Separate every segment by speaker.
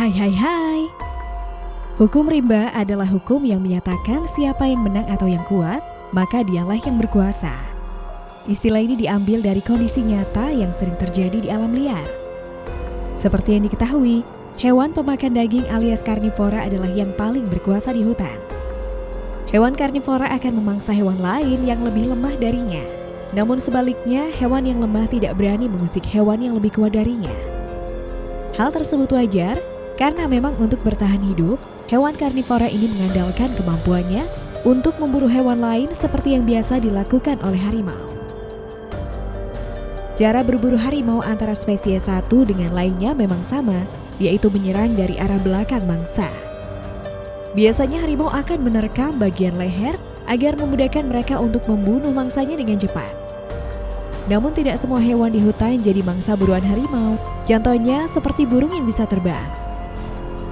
Speaker 1: Hai hai hai Hukum rimba adalah hukum yang menyatakan siapa yang menang atau yang kuat, maka dialah yang berkuasa. Istilah ini diambil dari kondisi nyata yang sering terjadi di alam liar. Seperti yang diketahui, hewan pemakan daging alias karnivora adalah yang paling berkuasa di hutan. Hewan karnivora akan memangsa hewan lain yang lebih lemah darinya. Namun sebaliknya, hewan yang lemah tidak berani mengusik hewan yang lebih kuat darinya. Hal tersebut wajar karena memang untuk bertahan hidup, hewan karnivora ini mengandalkan kemampuannya untuk memburu hewan lain seperti yang biasa dilakukan oleh harimau. Cara berburu harimau antara spesies satu dengan lainnya memang sama, yaitu menyerang dari arah belakang mangsa. Biasanya harimau akan menerkam bagian leher agar memudahkan mereka untuk membunuh mangsanya dengan cepat. Namun tidak semua hewan di hutan jadi mangsa buruan harimau. Contohnya seperti burung yang bisa terbang.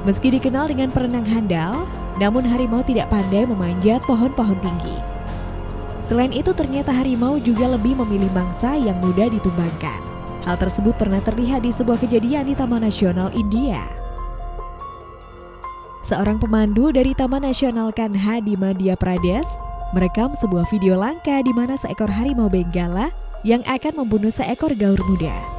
Speaker 1: Meski dikenal dengan perenang handal, namun harimau tidak pandai memanjat pohon-pohon tinggi. Selain itu ternyata harimau juga lebih memilih mangsa yang mudah ditumbangkan. Hal tersebut pernah terlihat di sebuah kejadian di Taman Nasional India. Seorang pemandu dari Taman Nasional Kanha di Madhya Pradesh merekam sebuah video langka di mana seekor harimau benggala yang akan membunuh seekor gaur muda.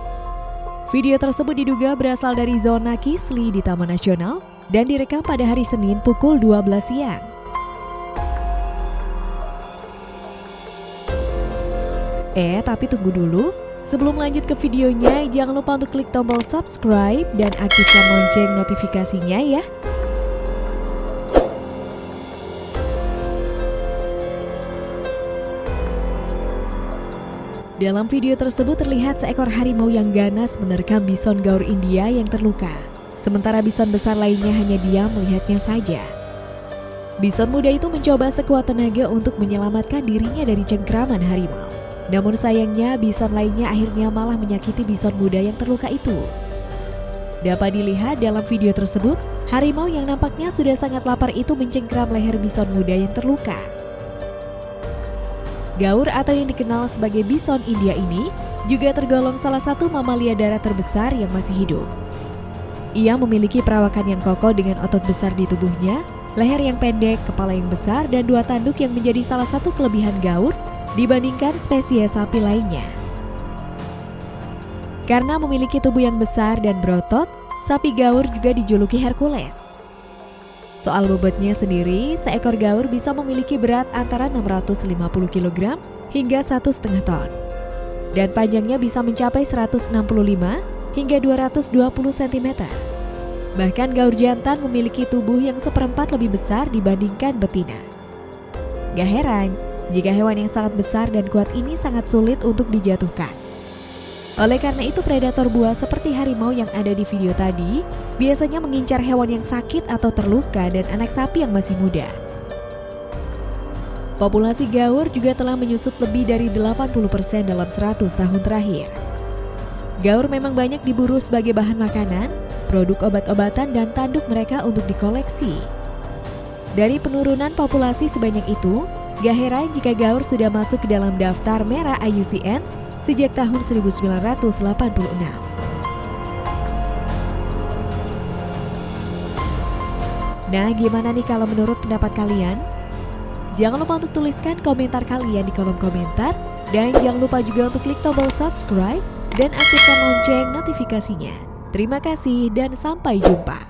Speaker 1: Video tersebut diduga berasal dari zona Kisli di Taman Nasional dan direkam pada hari Senin pukul 12 siang. Eh, tapi tunggu dulu. Sebelum lanjut ke videonya, jangan lupa untuk klik tombol subscribe dan aktifkan lonceng notifikasinya ya. Dalam video tersebut terlihat seekor harimau yang ganas menerkam bison gaur India yang terluka. Sementara bison besar lainnya hanya diam melihatnya saja. Bison muda itu mencoba sekuat tenaga untuk menyelamatkan dirinya dari cengkraman harimau. Namun sayangnya bison lainnya akhirnya malah menyakiti bison muda yang terluka itu. Dapat dilihat dalam video tersebut, harimau yang nampaknya sudah sangat lapar itu mencengkram leher bison muda yang terluka. Gaur atau yang dikenal sebagai bison India ini juga tergolong salah satu mamalia darat terbesar yang masih hidup. Ia memiliki perawakan yang kokoh dengan otot besar di tubuhnya, leher yang pendek, kepala yang besar, dan dua tanduk yang menjadi salah satu kelebihan gaur dibandingkan spesies sapi lainnya. Karena memiliki tubuh yang besar dan berotot, sapi gaur juga dijuluki Hercules. Soal bobotnya sendiri, seekor gaur bisa memiliki berat antara 650 kg hingga 1,5 ton. Dan panjangnya bisa mencapai 165 hingga 220 cm. Bahkan gaur jantan memiliki tubuh yang seperempat lebih besar dibandingkan betina. Gak heran jika hewan yang sangat besar dan kuat ini sangat sulit untuk dijatuhkan. Oleh karena itu predator buah seperti harimau yang ada di video tadi biasanya mengincar hewan yang sakit atau terluka dan anak sapi yang masih muda. Populasi gaur juga telah menyusut lebih dari 80% dalam 100 tahun terakhir. Gaur memang banyak diburu sebagai bahan makanan, produk obat-obatan dan tanduk mereka untuk dikoleksi. Dari penurunan populasi sebanyak itu, gak heran jika gaur sudah masuk ke dalam daftar merah IUCN sejak tahun 1986. Nah, gimana nih kalau menurut pendapat kalian? Jangan lupa untuk tuliskan komentar kalian di kolom komentar dan jangan lupa juga untuk klik tombol subscribe dan aktifkan lonceng notifikasinya. Terima kasih dan sampai jumpa.